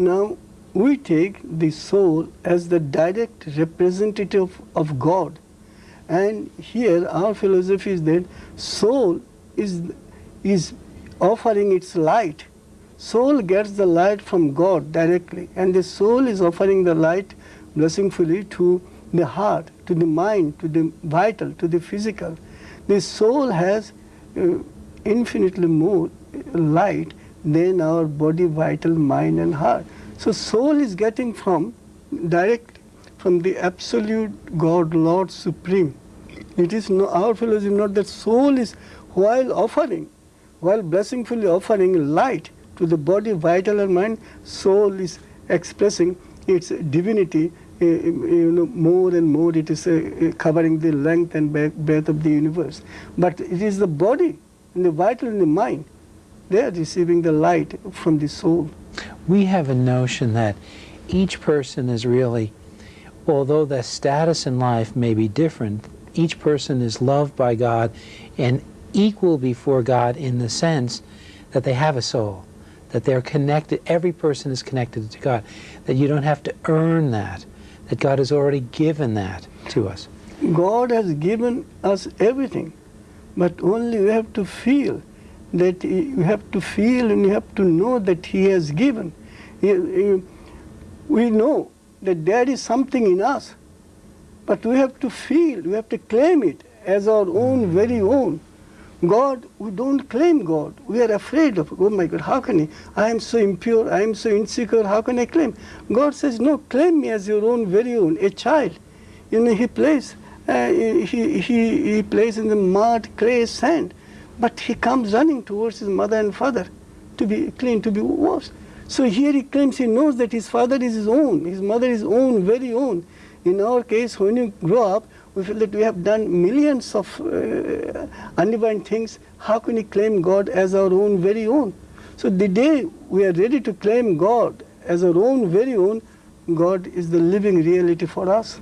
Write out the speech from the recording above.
Now, we take the soul as the direct representative of God. And here our philosophy is that soul is, is offering its light. Soul gets the light from God directly and the soul is offering the light blessingfully to the heart, to the mind, to the vital, to the physical. The soul has uh, infinitely more light than our body, vital, mind and heart. So soul is getting from direct from the absolute God, Lord Supreme. It is no, our philosophy not that soul is while offering, while blessingfully offering light to the body, vital and mind, soul is expressing its divinity uh, you know, more and more it is uh, covering the length and breadth of the universe. But it is the body and the vital and the mind, they are receiving the light from the soul. We have a notion that each person is really, although their status in life may be different, each person is loved by God and equal before God in the sense that they have a soul, that they're connected, every person is connected to God, that you don't have to earn that that God has already given that to us. God has given us everything, but only we have to feel that you have to feel and you have to know that He has given. We know that there is something in us, but we have to feel, we have to claim it as our own, very own. God, we don't claim God. We are afraid of, oh my God, how can he? I am so impure, I am so insecure, how can I claim? God says, no, claim me as your own, very own, a child. You know, he plays, uh, he, he, he plays in the mud, clay, sand, but he comes running towards his mother and father to be clean, to be washed. So here he claims he knows that his father is his own, his mother is own, very own. In our case, when you grow up, we feel that we have done millions of uh, undivine things. How can we claim God as our own very own? So the day we are ready to claim God as our own very own, God is the living reality for us.